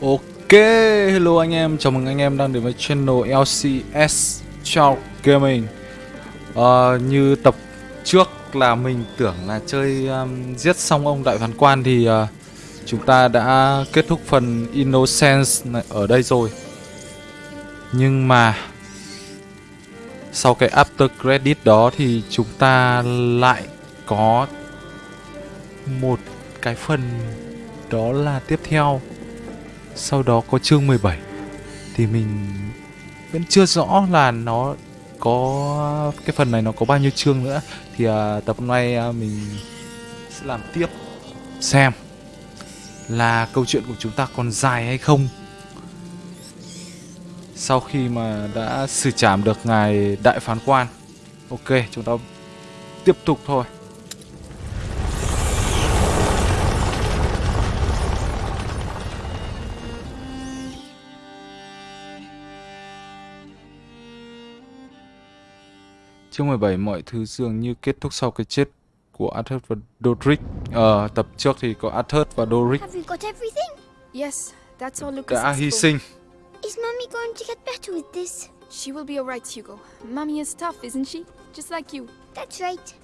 Ok, hello anh em, chào mừng anh em đang đến với channel LCS Chào Gaming. À, Như tập trước là mình tưởng là chơi um, giết xong ông đại phán quan thì uh, chúng ta đã kết thúc phần Innocence này ở đây rồi. Nhưng mà sau cái after credit đó thì chúng ta lại có một cái phần đó là tiếp theo sau đó có chương 17 thì mình vẫn chưa rõ là nó có cái phần này nó có bao nhiêu chương nữa. Thì uh, tập hôm nay uh, mình sẽ làm tiếp xem là câu chuyện của chúng ta còn dài hay không. Sau khi mà đã xử trảm được ngài đại phán quan ok chúng ta tiếp tục thôi. Chương 17 mọi thứ dường như kết thúc sau cái chết của Arthur và Dodric. Ờ, tập trước thì có Arthur và Dodric Have you got everything? Yes, that's all Lucas đã hy sinh. Is Mummy going to get better with this? She will be alright, Hugo. Mummy is tough, isn't she? Just like you. That's right.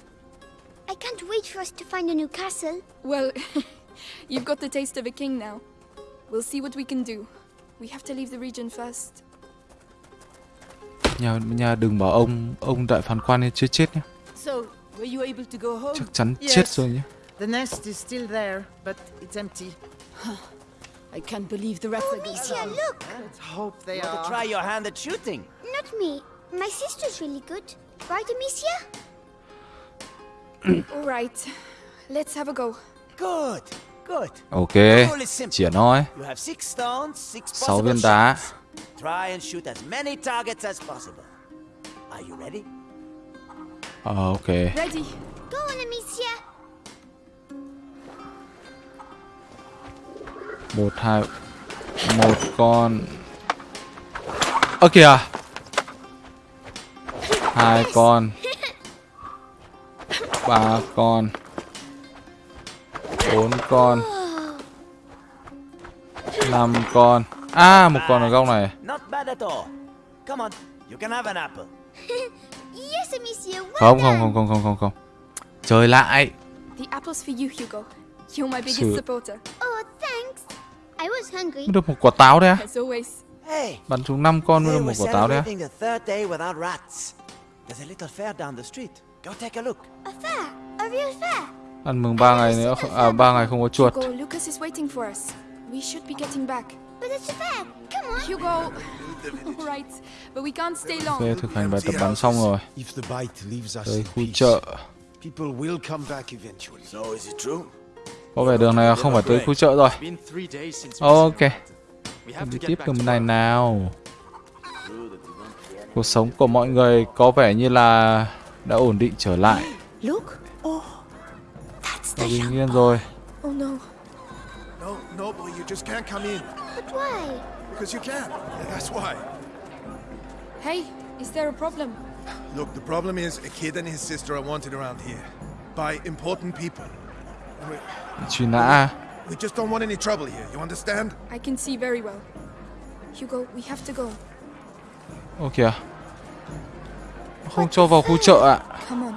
I can't wait for us to find a new castle. Well, you've got the taste of a king now. We'll see what we can do. We have to leave the region first. Nhà nhà đừng bảo ông ông đại phán quan ấy chưa chết nhé. So, were you able to go home? Chắc chắn Yes. chết rồi nhé. The nest is still there, but it's empty. I can't believe the rats Oh, are Misha, look! Let's hope they You are. to try your hand at shooting? Not me. My sister's really good. Right, Amicia? Alright, let's have a go. Good, good. Ok, stones, six Sáu possible viên đá. Try and shoot as many targets as possible. Are you ready? Ờ, ok. Ready? Go on, Amicia. Một hai một con. Ơ kìa. Hai con. Ba con. Bốn con. Năm con. À, một con ở góc này. All. Come on, you can have an apple. Yes, Amicia, well Không, không, không, không, không, không, không. Chơi lại. The apple's for you, Hugo. You're my biggest Sự- supporter, Oh, thanks. I was hungry. Được một quả táo đấy as always. Hey, Bắn chúng 5 con mới today được một we're quả táo đấy á. celebrating the third day without rats. There's a little fair down the street. Go take a look. A fair. A real fair. Ăn mừng 3 ngày nữa, à 3 ngày không có chuột. Hugo, Lucas is waiting for us. We should be getting back. But it's a fair. Come on. Hugo! Alright, but we can't stay long. Ok, thực hành bài tập bắn xong rồi. If the bite leaves us Tới khu chợ. people will come back eventually. So is it true? Có vẻ đường này không phải tới khu chợ rồi. Ok, have đi to tiếp đường này nào. Cuộc sống của mọi người có vẻ như là đã ổn định trở lại. Look, bình yên rồi. Oh no. No, no, boy, you just can't come in. But why? Because you can't. That's why. Hey, is there a problem? Look, the problem is a kid and his sister are wanted around here by important people. And we, we just don't want any trouble here, you understand? I can see very well. Hugo, we have to go. Ô kìa. Không cho vào khu chợ ạ. Come on.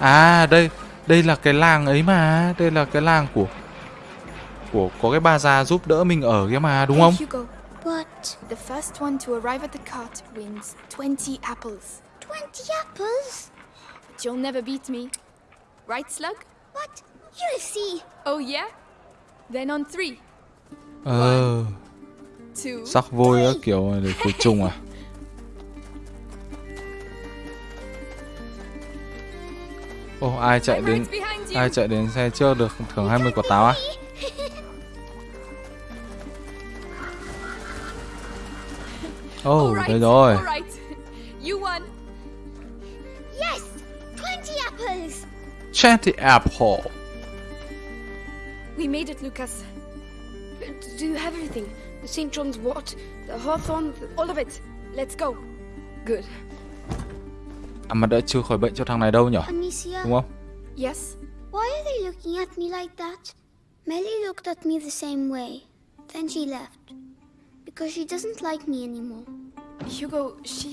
À đây, đây là cái làng ấy mà, đây là cái làng của của có cái bà già giúp đỡ mình ở kia mà đúng không? What? the first one to arrive at the cart wins 20 apples. 20 apples? But you'll never beat me. Right, Slug? What? You'll see. Oh yeah? Then on three, Ờ, two, sắc vôi á kiểu này để khử trùng à? Ồ, ai chạy đến ai chạy đến xe trước được thưởng 20 quả táo á? Ồ, All right, đây rồi. all right. You won. Yes! 20 apples! Chatty Apple. We made it, Lucas. do you have everything? The St. John's wort, the Hawthorne, all of it. Let's go. Good. À mà đã chưa khỏi bệnh cho thằng này đâu nhở? Amicia, Đúng không? Yes? why are they looking at me like that? Melly looked at me the same way. Then she left. Because she doesn't like me anymore. Hugo, she.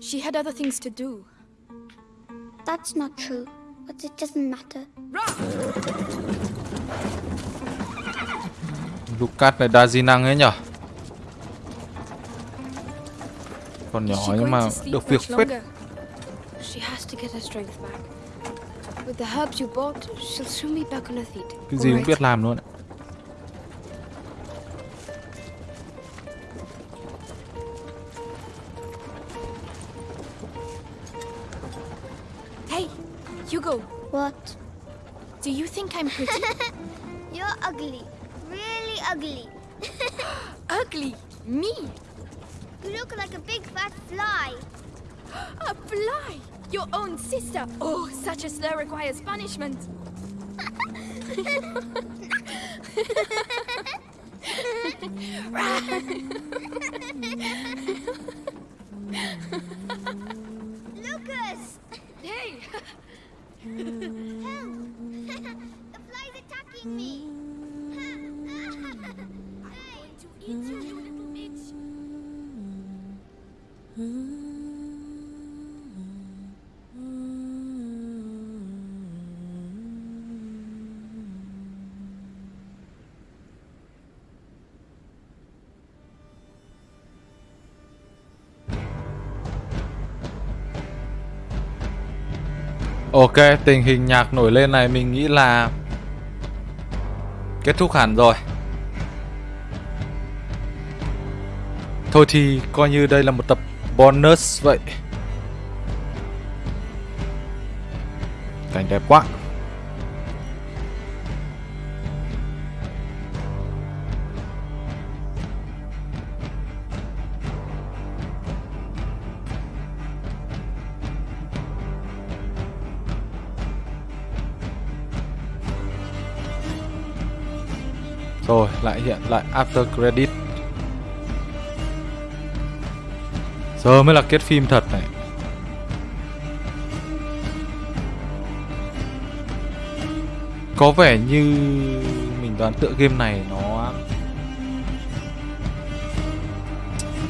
She had other things to do. That's not true. But it doesn't matter. Lucas này đa di năng ấy nhở Còn nhỏ nhưng mà được việc phết. Cái gì cũng biết làm luôn ạ Hey, Hugo, What? do you think I'm pretty? You're ugly. Really ugly. Ugly? Me? You look like a big fat fly. A fly? Your own sister? Oh, such a slur requires punishment. Ok, tình hình nhạc nổi lên này mình nghĩ là kết thúc hẳn rồi. Thôi thì coi như đây là một tập bonus vậy. Cảnh đẹp quá. Rồi, lại hiện lại after credit. Giờ mới là kết phim thật này. Có vẻ như mình đoán tựa game này nó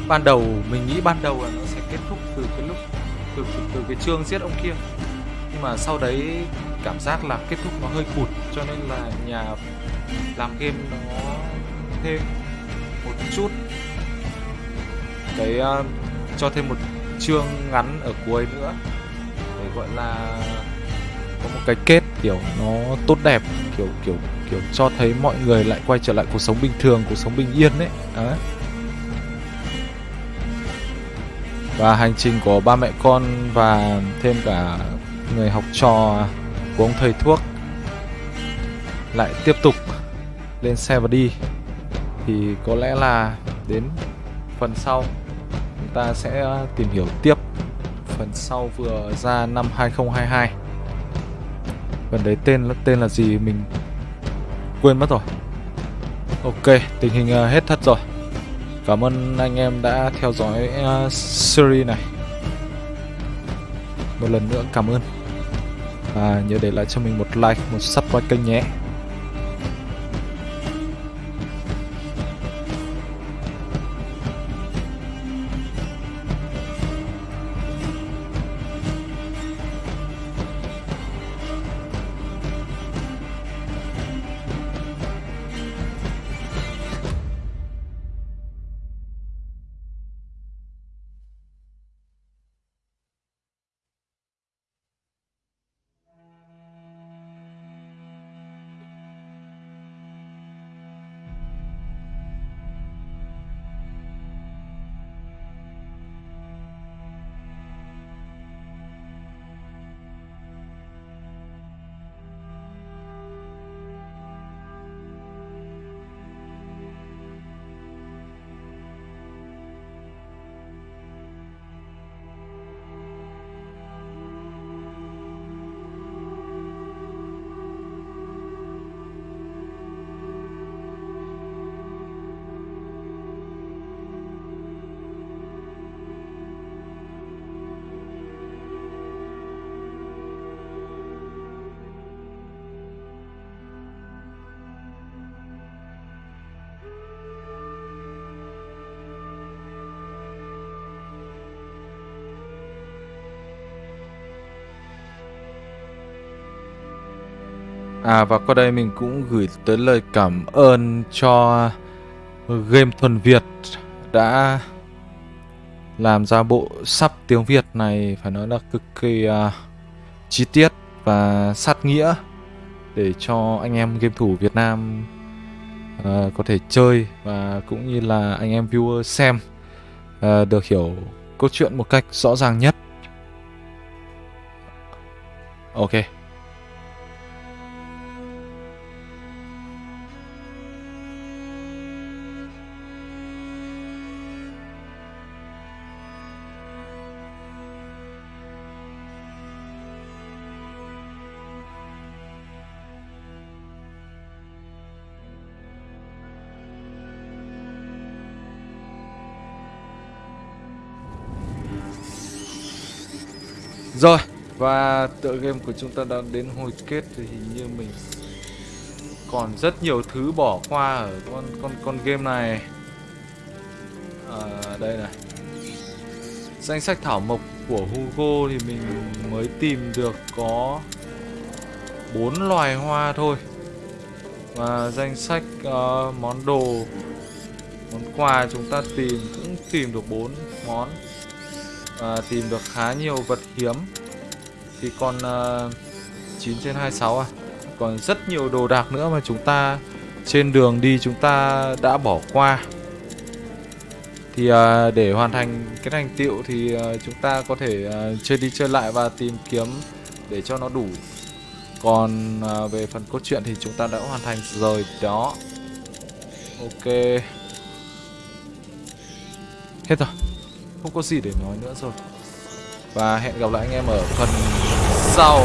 ban đầu mình nghĩ ban đầu là nó sẽ kết thúc từ cái lúc từ từ, từ cái chương giết ông kia nhưng mà sau đấy cảm giác là kết thúc nó hơi cụt cho nên là nhà làm game nó thêm một chút. Cái uh, cho thêm một chương ngắn ở cuối nữa. Để gọi là có một cái kết kiểu nó tốt đẹp kiểu kiểu kiểu cho thấy mọi người lại quay trở lại cuộc sống bình thường cuộc sống bình yên đấy đấy. Và hành trình của ba mẹ con và thêm cả người học trò của ông thầy thuốc lại tiếp tục lên xe và đi. Thì có lẽ là đến phần sau, chúng ta sẽ ờ, tìm hiểu tiếp phần sau vừa ra năm 2022 phần đấy tên tên là gì mình quên mất rồi. Ok, tình hình ờ, hết thật rồi. Cảm ơn anh em đã theo dõi ờ, series này. Một lần nữa cảm ơn. Và nhớ để lại cho mình một like, một subscribe kênh nhé. À và qua đây mình cũng gửi tới lời cảm ơn cho Game Thuần Việt đã làm ra bộ sắp tiếng Việt này phải nói là cực kỳ uh, chi tiết và sát nghĩa để cho anh em game thủ Việt Nam uh, có thể chơi và cũng như là anh em viewer xem uh, được hiểu câu chuyện một cách rõ ràng nhất. Ok. Rồi, và tựa game của chúng ta đã đến hồi kết thì hình như mình còn rất nhiều thứ bỏ qua ở con con con game này. À, đây này. Danh sách thảo mộc của Hugo thì mình mới tìm được có bốn loài hoa thôi. Và danh sách uh, món đồ món quà chúng ta tìm cũng tìm được bốn món à, tìm được khá nhiều vật hiếm. Thì còn à, 9 trên 26 à? Còn rất nhiều đồ đạc nữa mà chúng ta trên đường đi chúng ta đã bỏ qua. Thì à, để hoàn thành cái thành tiệu thì à, chúng ta có thể à, chơi đi chơi lại và tìm kiếm để cho nó đủ. Còn à, về phần cốt truyện thì chúng ta đã hoàn thành rồi đó. Ok. Hết rồi không có gì để nói nữa rồi. Và hẹn gặp lại anh em ở phần sau.